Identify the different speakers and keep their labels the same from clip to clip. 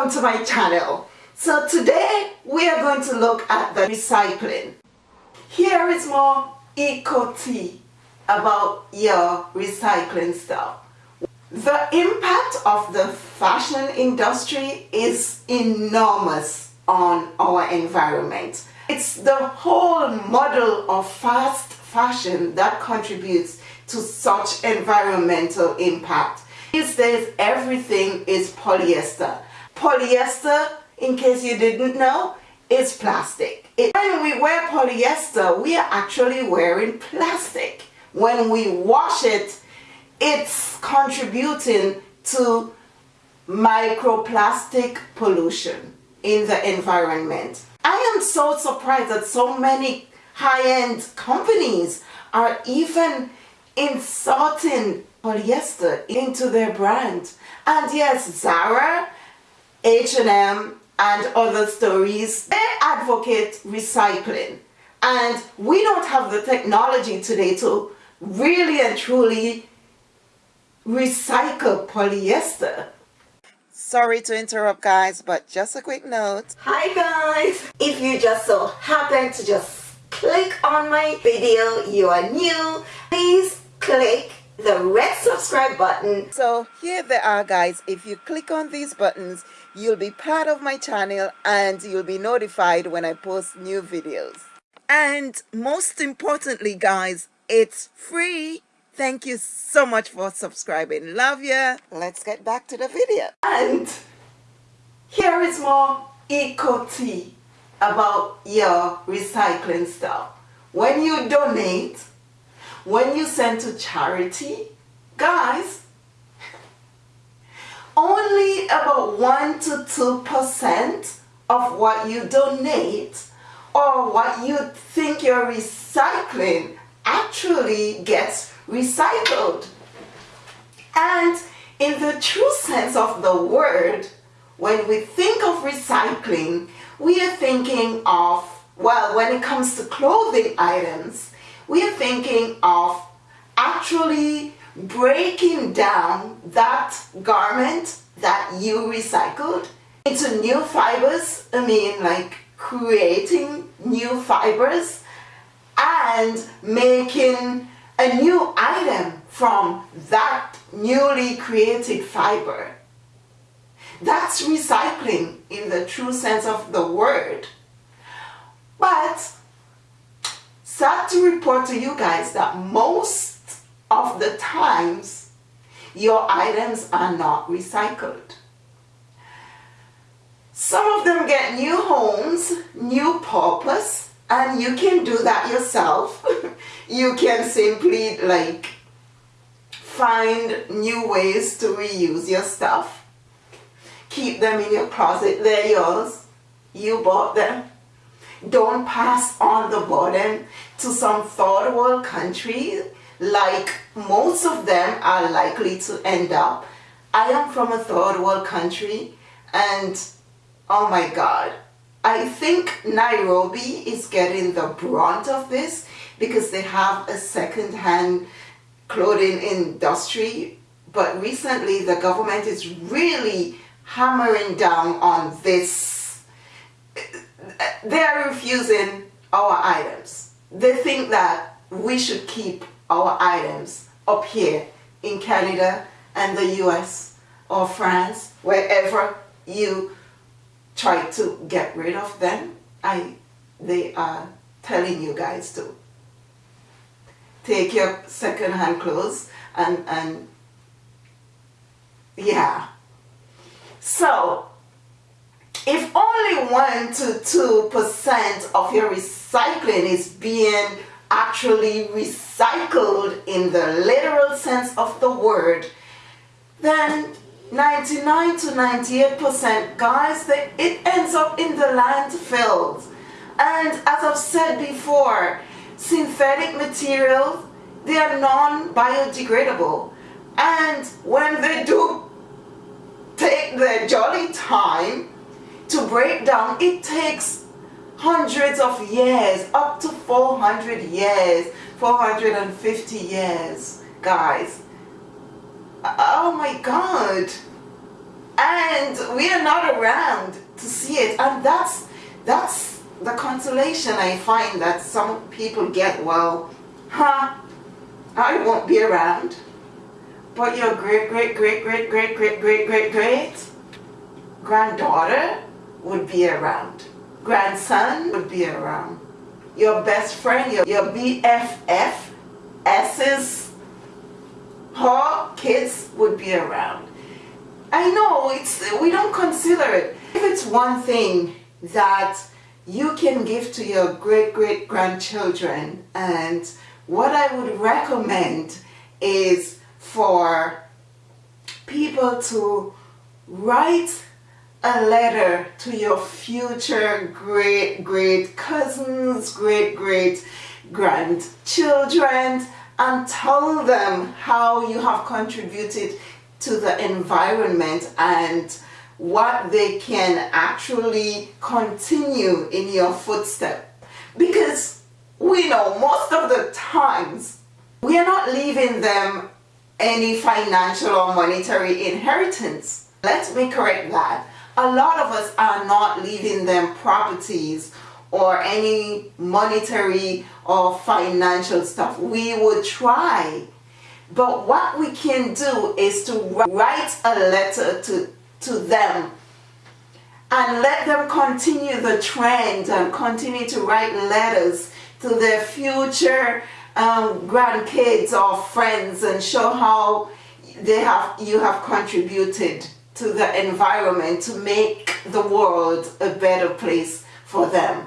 Speaker 1: welcome to my channel. So today we are going to look at the recycling. Here is more eco tea about your recycling stuff. The impact of the fashion industry is enormous on our environment. It's the whole model of fast fashion that contributes to such environmental impact. These days everything is polyester. Polyester, in case you didn't know, is plastic. It, when we wear polyester, we are actually wearing plastic. When we wash it, it's contributing to microplastic pollution in the environment. I am so surprised that so many high-end companies are even inserting polyester into their brand. And yes, Zara, H&M and other stories, they advocate recycling. And we don't have the technology today to really and truly recycle polyester. Sorry to interrupt guys, but just a quick note. Hi guys! If you just so happen to just click on my video, you are new, please click the red subscribe button. So here they are guys, if you click on these buttons, you'll be part of my channel and you'll be notified when I post new videos. And most importantly guys, it's free. Thank you so much for subscribing. Love ya. Let's get back to the video. And here is more eco tea about your recycling stuff. When you donate, when you send to charity, guys, only about 1 to 2% of what you donate or what you think you're recycling actually gets recycled. And in the true sense of the word, when we think of recycling, we are thinking of, well, when it comes to clothing items, we're thinking of actually breaking down that garment that you recycled into new fibers. I mean, like creating new fibers and making a new item from that newly created fiber. That's recycling in the true sense of the word. But sad to report to you guys that most of the times your items are not recycled. Some of them get new homes, new purpose, and you can do that yourself. you can simply like find new ways to reuse your stuff. Keep them in your closet, they're yours. You bought them. Don't pass on the burden to some third world country like most of them are likely to end up. I am from a third world country and oh my god, I think Nairobi is getting the brunt of this because they have a second-hand clothing industry but recently the government is really hammering down on this. They are refusing our items. They think that we should keep our items up here in Canada and the US or France, wherever you try to get rid of them, I, they are telling you guys to take your second-hand clothes and, and yeah. So, 1 to 2% of your recycling is being actually recycled in the literal sense of the word, then 99 to 98% guys, they, it ends up in the landfills. And as I've said before, synthetic materials, they are non-biodegradable. And when they do take their jolly time to break down, it takes hundreds of years, up to 400 years, 450 years, guys. Oh my God. and we are not around to see it and that's that's the consolation I find that some people get well huh I won't be around but your great great great great great great great great great granddaughter would be around. Grandson would be around. Your best friend your, your BFF S's her kids would be around. I know it's we don't consider it. If it's one thing that you can give to your great great grandchildren and what I would recommend is for people to write a letter to your future great great cousins, great great grandchildren and tell them how you have contributed to the environment and what they can actually continue in your footstep. Because we know most of the times we are not leaving them any financial or monetary inheritance. Let me correct that a lot of us are not leaving them properties or any monetary or financial stuff. We would try. But what we can do is to write a letter to, to them and let them continue the trend and continue to write letters to their future um, grandkids or friends and show how they have you have contributed to the environment to make the world a better place for them.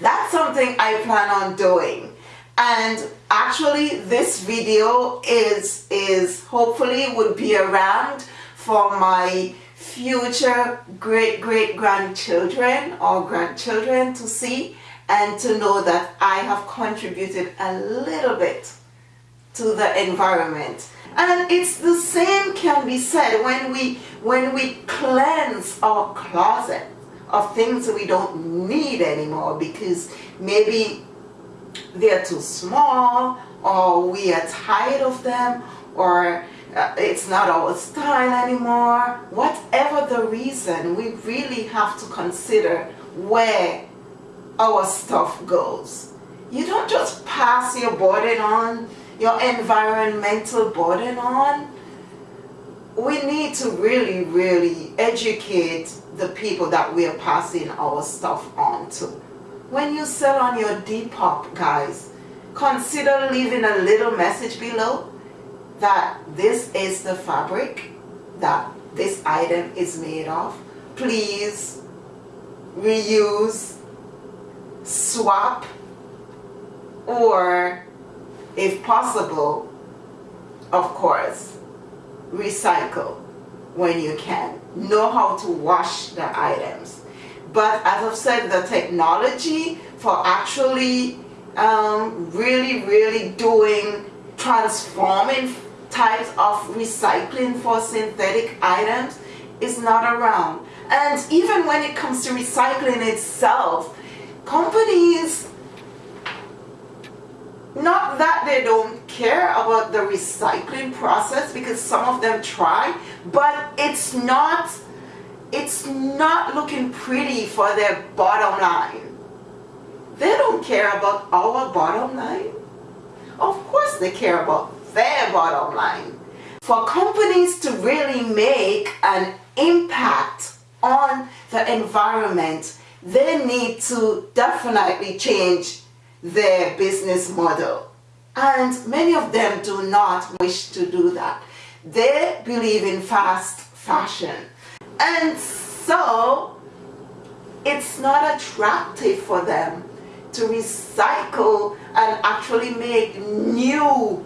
Speaker 1: That's something I plan on doing and actually this video is is hopefully would be around for my future great great grandchildren or grandchildren to see and to know that I have contributed a little bit to the environment and it's the same can be said when we when we cleanse our closet of things we don't need anymore because maybe they're too small or we are tired of them or uh, it's not our style anymore. Whatever the reason we really have to consider where our stuff goes. You don't just pass your burden on your environmental burden on we need to really really educate the people that we are passing our stuff on to when you sell on your Depop, guys, consider leaving a little message below that this is the fabric that this item is made of. Please reuse, swap, or if possible, of course, recycle when you can. Know how to wash the items but as I've said, the technology for actually um, really, really doing transforming types of recycling for synthetic items is not around. And even when it comes to recycling itself, companies, not that they don't care about the recycling process because some of them try, but it's not it's not looking pretty for their bottom line. They don't care about our bottom line. Of course they care about their bottom line. For companies to really make an impact on the environment, they need to definitely change their business model. And many of them do not wish to do that. They believe in fast fashion. And so it's not attractive for them to recycle and actually make new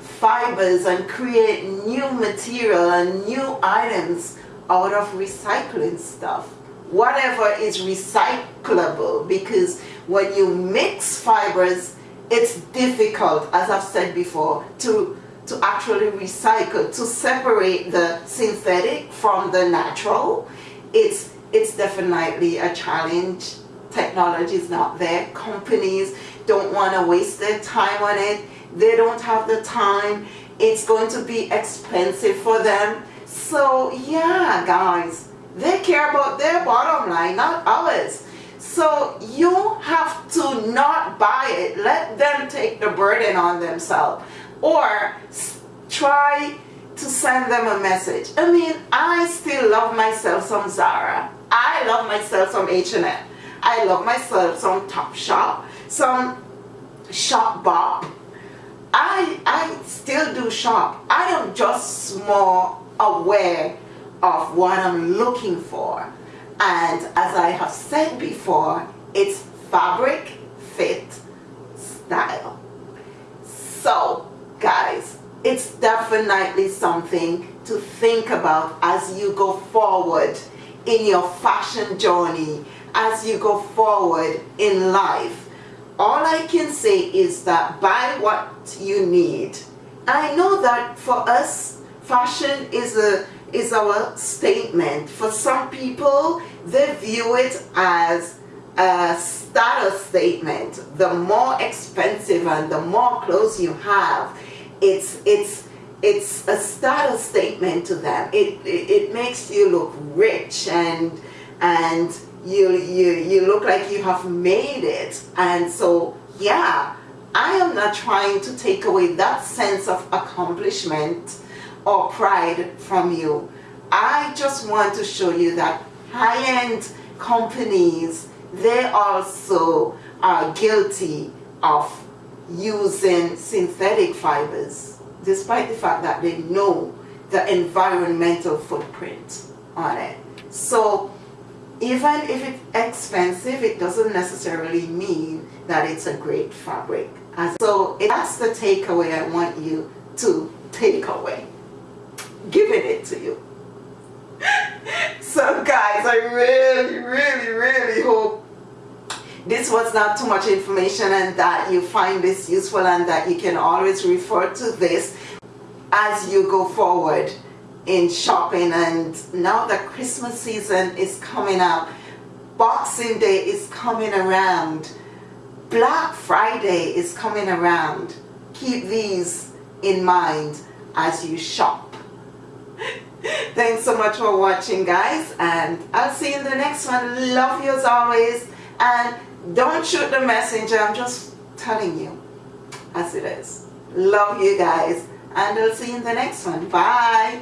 Speaker 1: fibers and create new material and new items out of recycling stuff whatever is recyclable because when you mix fibers it's difficult as I've said before to to actually recycle, to separate the synthetic from the natural, it's, it's definitely a challenge. Technology is not there. Companies don't want to waste their time on it. They don't have the time. It's going to be expensive for them. So yeah, guys, they care about their bottom line, not ours. So you have to not buy it. Let them take the burden on themselves. Or try to send them a message. I mean, I still love myself some Zara. I love myself some H&M. I love myself some Topshop, some Shopbop. I, I still do shop. I am just more aware of what I'm looking for. And as I have said before, it's fabric, fit, style. So, guys, it's definitely something to think about as you go forward in your fashion journey, as you go forward in life. All I can say is that buy what you need. I know that for us, fashion is a is our statement. For some people, they view it as a status statement. The more expensive and the more clothes you have, it's it's it's a status statement to them. It, it, it makes you look rich and and you you you look like you have made it. And so yeah, I am not trying to take away that sense of accomplishment or pride from you. I just want to show you that high-end companies, they also are guilty of using synthetic fibers, despite the fact that they know the environmental footprint on it. So even if it's expensive, it doesn't necessarily mean that it's a great fabric. And so that's the takeaway I want you to take away giving it to you. so guys, I really, really, really hope this was not too much information and that you find this useful and that you can always refer to this as you go forward in shopping. And now the Christmas season is coming up Boxing Day is coming around Black Friday is coming around. Keep these in mind as you shop Thanks so much for watching guys and I'll see you in the next one. Love you as always and don't shoot the messenger. I'm just telling you as it is. Love you guys and I'll see you in the next one. Bye.